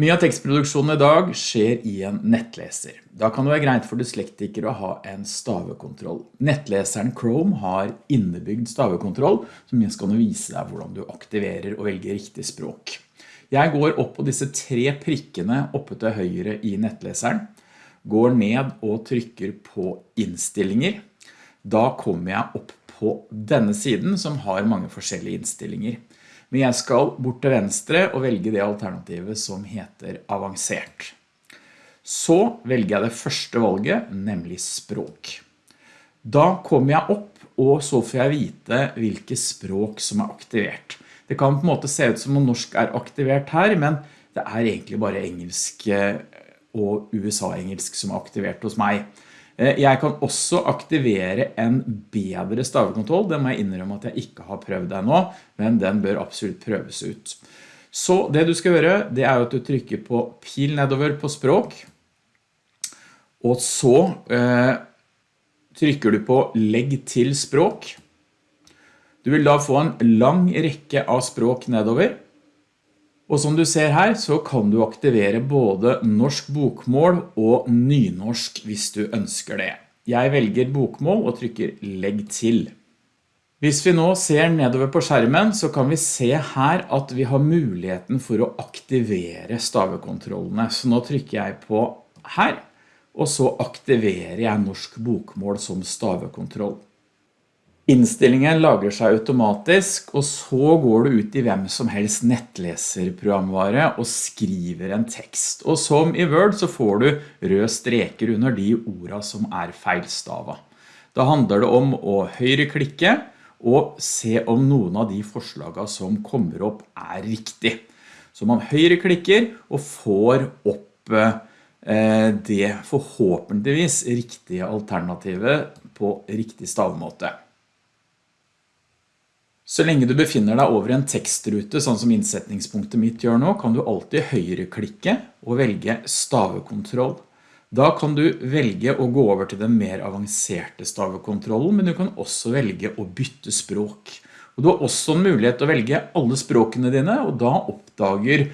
Mye av tekstproduksjonen i dag skjer i en nettleser. Da kan det være greit for dyslektikere å ha en stavekontroll. Nettleseren Chrome har innebygd stavekontroll, som minst skal vise deg hvordan du aktiverer og velger riktig språk. Jeg går opp på disse tre prikkene oppe til høyre i nettleseren, går ned og trykker på innstillinger. Da kommer jeg opp på denne siden som har mange forskjellige innstillinger. Men jeg skal bort til venstre og velge det alternativet som heter avansert. Så velger jeg det første valget, nemlig språk. Da kommer jeg opp, og så får jeg vite hvilke språk som er aktivert. Det kan på en måte se ut som om norsk er aktivert her, men det er egentlig bare engelsk og USA-engelsk som er aktivert hos meg. Eh, jeg kan også aktivere en bedre stavekontroll. Det må jeg innrømme at jeg ikke har prøvd deg nå, men den bør absolutt prøves ut. Så det du skal gjøre, det er at du trykker på pil nedover på språk, og så eh, trykker du på legg til språk. Du vil da få en lang rekke av språk nedover, og som du ser her så kan du aktivere både norsk bokmål og nynorsk hvis du ønsker det. Jeg velger bokmål og trykker legg til. Hvis vi nå ser nedover på skjermen så kan vi se her at vi har muligheten for å aktivere stavekontrollene. Så nå trykker jeg på her, og så aktiverer jeg norsk bokmål som stavekontroll. Innstillingen lager seg automatisk, og så går du ut i hvem som helst nettleserprogramvare og skriver en tekst. Og som i Word så får du røde streker under de ordene som er feilstava. Da handler det om å høyreklikke og se om noen av de forslagene som kommer opp er riktig. Så man høyreklikker og får opp eh, det forhåpentligvis riktige alternativet på riktig stavmåte. Så lenge du befinner deg over en tekstrute, sånn som innsetningspunktet mitt gjør nå, kan du alltid høyreklikke og velge stavekontroll. Da kan du velge å gå over til den mer avanserte stavekontrollen, men du kan også velge å bytte språk. Og du har også en mulighet til å velge alle språkene dine, og da oppdager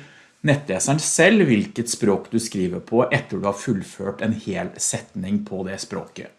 nettleseren selv hvilket språk du skriver på etter du har fullført en hel setning på det språket.